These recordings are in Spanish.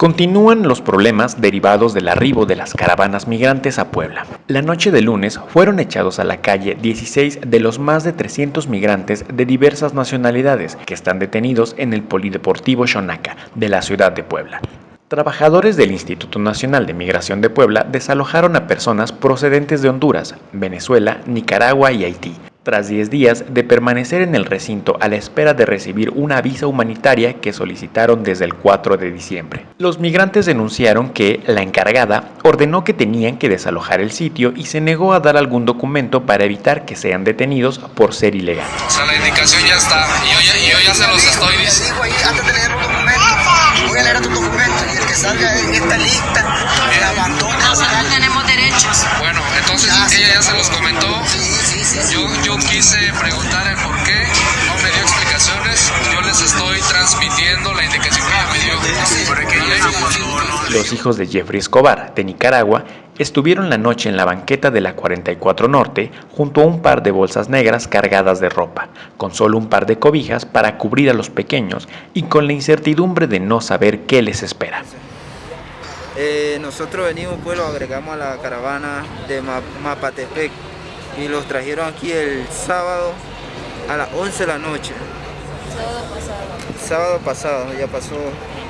Continúan los problemas derivados del arribo de las caravanas migrantes a Puebla. La noche de lunes fueron echados a la calle 16 de los más de 300 migrantes de diversas nacionalidades que están detenidos en el Polideportivo Xonaca de la ciudad de Puebla. Trabajadores del Instituto Nacional de Migración de Puebla desalojaron a personas procedentes de Honduras, Venezuela, Nicaragua y Haití, tras 10 días de permanecer en el recinto a la espera de recibir una visa humanitaria que solicitaron desde el 4 de diciembre. Los migrantes denunciaron que la encargada ordenó que tenían que desalojar el sitio y se negó a dar algún documento para evitar que sean detenidos por ser ilegales. O sea, la indicación ya está, y yo, ya, yo ya se los estoy diciendo. Antes de leer un documento, voy a leer tu documento y el que salga en esta lista, el abandono. Nosotros tenemos derechos. Bueno, entonces ella ya se los comentó. Yo, yo quise preguntar el por qué, no me dio explicaciones, yo les estoy transmitiendo la indicación que ella me dio. Los hijos de Jeffrey Escobar, de Nicaragua, estuvieron la noche en la banqueta de la 44 Norte junto a un par de bolsas negras cargadas de ropa, con solo un par de cobijas para cubrir a los pequeños y con la incertidumbre de no saber qué les espera. Eh, nosotros venimos, pues lo agregamos a la caravana de Ma- Mapatepec y los trajeron aquí el sábado a las 11 de la noche. Sábado pasado, ya pasó,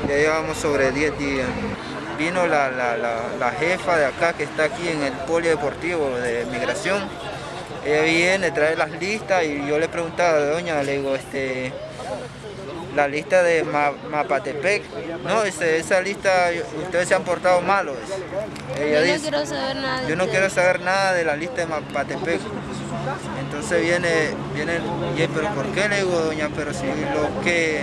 ya llevamos sobre 10 días. Vino la, la- la- la jefa de acá que está aquí en el polideportivo de migración. Ella viene, trae las listas y yo le preguntaba, doña, le digo, este, la lista de Ma- Mapatepec. No, dice, esa lista, ustedes se han portado malos. Ella Yo no quiero saber nada de yo no ustedes. quiero saber nada de la lista de Mapatepec. Entonces viene, viene, y él, pero ¿por qué le digo, doña? Pero si los que,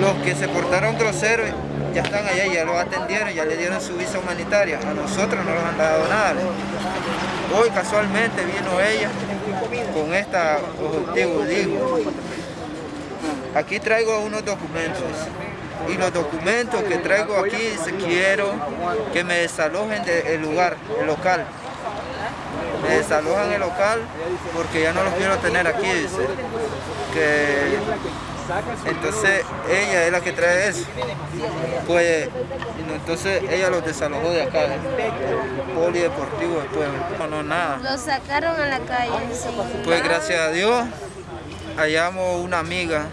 los que se portaron groseros ya están allá, ya lo atendieron, ya le dieron su visa humanitaria. A nosotros no nos han dado nada. Hoy casualmente vino ella con esta objetivo, digo, aquí traigo unos documentos y los documentos que traigo aquí dice quiero que me desalojen del lugar, el local. Me desalojan el local porque ya no los quiero tener aquí, dice. Que entonces ella es la que trae eso. Pues entonces ella los desalojó de acá, del polideportivo de Puebla. No, no, nada. Los sacaron a la calle. sí. Pues gracias a Dios hallamos una amiga,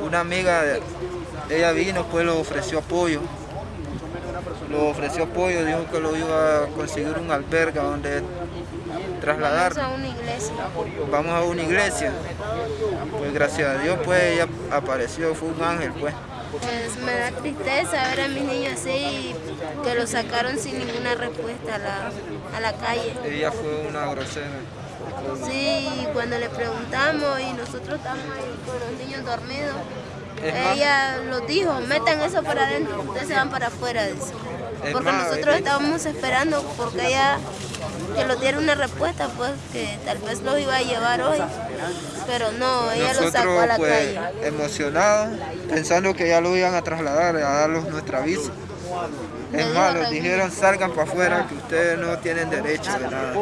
una amiga, ella vino, pues lo ofreció apoyo. Lo ofreció apoyo, dijo que lo iba a conseguir un albergue donde trasladar. Vamos a una iglesia. Vamos a una iglesia. Pues gracias a Dios, pues ella apareció, fue un ángel, pues. Pues me da tristeza ver a mis niños así que los sacaron sin ninguna respuesta a la, a la calle. Ella fue una grosera. Sí, cuando le preguntamos y nosotros estamos ahí con los niños dormidos, ella los dijo, metan eso para adentro, ustedes se van para afuera, dice. Porque nosotros estábamos esperando porque ella que nos diera una respuesta, pues que tal vez los iba a llevar hoy, pero no, ella los sacó a la pues calle. emocionados, pensando que ya lo iban a trasladar, a darnos nuestra visa. Es Raúl. dijeron salgan para afuera que ustedes no tienen derecho de nada.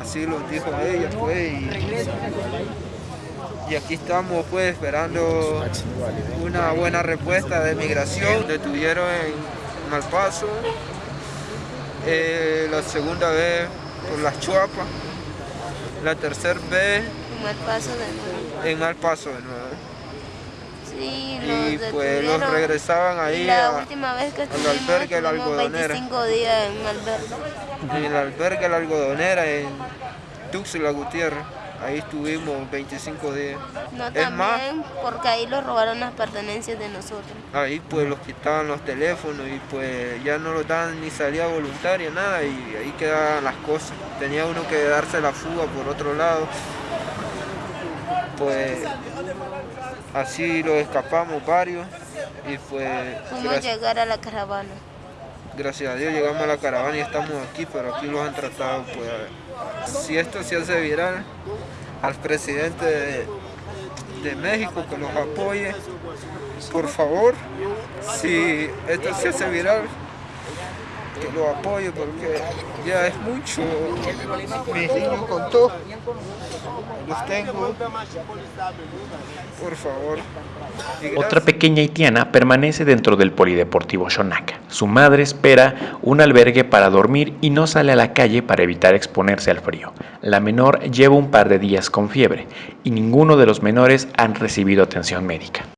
Así lo dijo ella pues y, y aquí estamos pues esperando una buena respuesta de migración. Detuvieron en Malpaso, eh, la segunda vez por las Chuapas, la tercera vez Un mal paso de nuevo. en Malpaso de nuevo. Sí, Y pues los regresaban ahí la a- última vez que al albergue La Algodonera. 25 días en albergue. en el albergue La Algodonera en Tuxtla Gutiérrez. Ahí estuvimos 25 días. No Es más, porque ahí los robaron las pertenencias de nosotros. ahí pues los quitaban los teléfonos y pues ya no los daban ni salida voluntaria, nada, y ahí quedaban las cosas. Tenía uno que darse la fuga por otro lado. Pues así lo escapamos varios y pues a llegar a la caravana. gracias a Dios llegamos a la caravana y estamos aquí, pero aquí los han tratado pues si esto se hace viral al presidente de, México que los apoye, por favor, si esto se hace viral, que lo apoye porque ya es mucho. Mis niños con todo. los tengo. Por favor. Otra pequeña haitiana permanece dentro del polideportivo Shonaka. Su madre espera un albergue para dormir y no sale a la calle para evitar exponerse al frío. La menor lleva un par de días con fiebre y ninguno de los menores han recibido atención médica.